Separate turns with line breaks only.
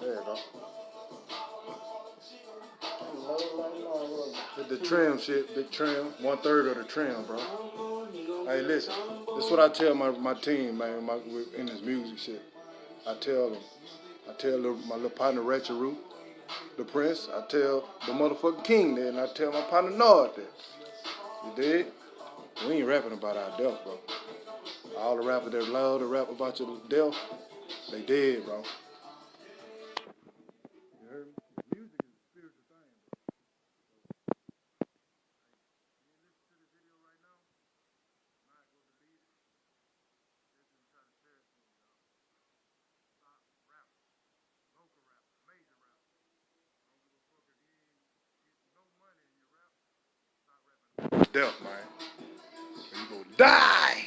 There you go. The trim shit, big trim, one third of the trim, bro. Hey, listen, this is what I tell my, my team, man, my, in this music shit. I tell them, I tell my little partner Ratchet Root, the Prince, I tell the motherfucking King that, and I tell my partner Nord that. You did? We ain't rapping about our death, bro. All the rappers that love to rap about your death, they dead, bro. Death, man. you gonna die.